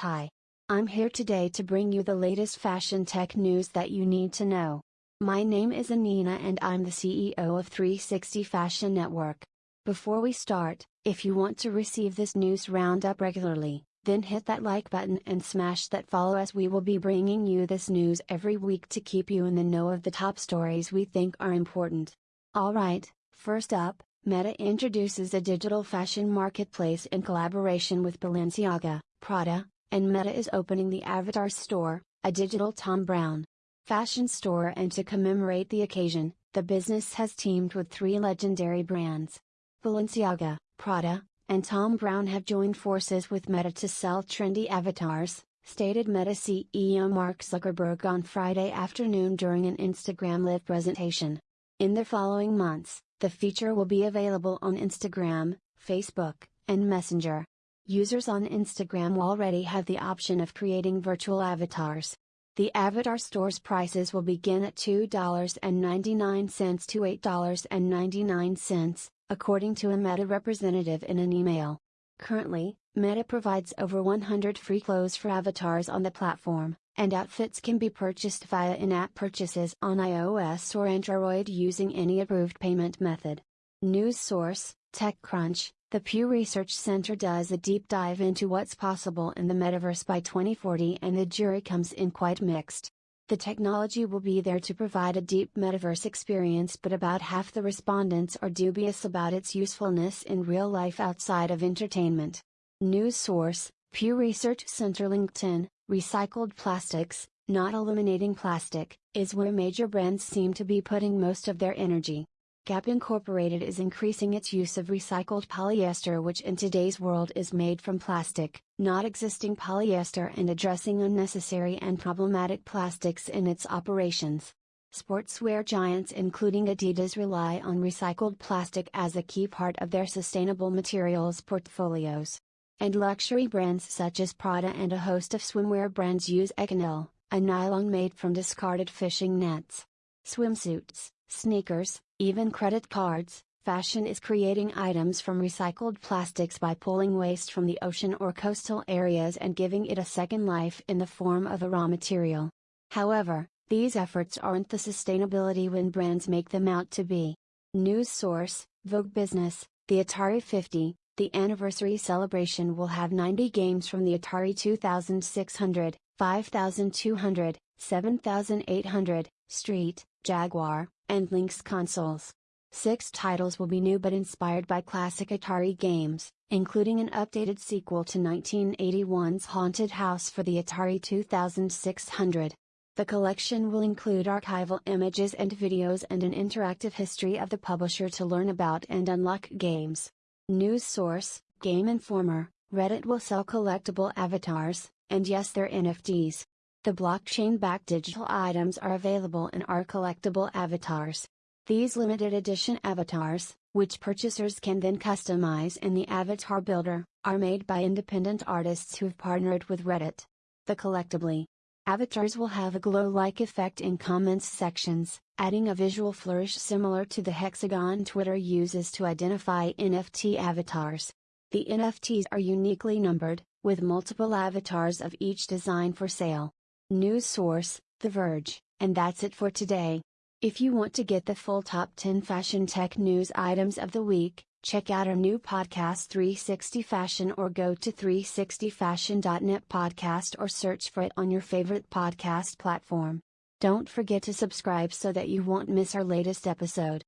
Hi. I'm here today to bring you the latest fashion tech news that you need to know. My name is Anina and I'm the CEO of 360 Fashion Network. Before we start, if you want to receive this news roundup regularly, then hit that like button and smash that follow as we will be bringing you this news every week to keep you in the know of the top stories we think are important. Alright, first up, Meta introduces a digital fashion marketplace in collaboration with Balenciaga, Prada, and Meta is opening the Avatar Store, a digital Thom Browne fashion store and to commemorate the occasion, the business has teamed with three legendary brands. Balenciaga, Prada, and Thom Browne have joined forces with Meta to sell trendy avatars, stated Meta CEO Mark Zuckerberg on Friday afternoon during an Instagram Live presentation. In the following months, the feature will be available on Instagram, Facebook, and Messenger. Users on Instagram already have the option of creating virtual avatars. The avatar store's prices will begin at $2.99 to $8.99, according to a Meta representative in an email. Currently, Meta provides over 100 free clothes for avatars on the platform, and outfits can be purchased via in app purchases on iOS or Android using any approved payment method. News source TechCrunch the Pew Research Center does a deep dive into what's possible in the metaverse by 2040 and the jury comes in quite mixed. The technology will be there to provide a deep metaverse experience, but about half the respondents are dubious about its usefulness in real life outside of entertainment. News source Pew Research Center LinkedIn Recycled plastics, not eliminating plastic, is where major brands seem to be putting most of their energy. Gap Incorporated is increasing its use of recycled polyester, which in today's world is made from plastic, not existing polyester, and addressing unnecessary and problematic plastics in its operations. Sportswear giants including Adidas rely on recycled plastic as a key part of their sustainable materials portfolios. And luxury brands such as Prada and a host of swimwear brands use Econyl, a nylon made from discarded fishing nets. Swimsuits, sneakers, even credit cards, fashion is creating items from recycled plastics by pulling waste from the ocean or coastal areas and giving it a second life in the form of a raw material. However, these efforts aren't the sustainability when brands make them out to be. News source Vogue Business The Atari 50, the anniversary celebration will have 90 games from the Atari 2600, 5200, 7800, Street, Jaguar, and Lynx consoles. Six titles will be new but inspired by classic Atari games, including an updated sequel to 1981's Haunted House for the Atari 2600. The collection will include archival images and videos and an interactive history of the publisher to learn about and unlock games. News source Game Informer Reddit will sell collectible avatars, and yes, they're NFTs. The blockchain backed digital items are available in our collectible avatars. These limited edition avatars, which purchasers can then customize in the Avatar Builder, are made by independent artists who've partnered with Reddit. The collectibly avatars will have a glow like effect in comments sections, adding a visual flourish similar to the hexagon Twitter uses to identify NFT avatars. The NFTs are uniquely numbered, with multiple avatars of each design for sale. News source, The Verge, and that's it for today. If you want to get the full top 10 fashion tech news items of the week, check out our new podcast 360 Fashion or go to 360fashion.net podcast or search for it on your favorite podcast platform. Don't forget to subscribe so that you won't miss our latest episode.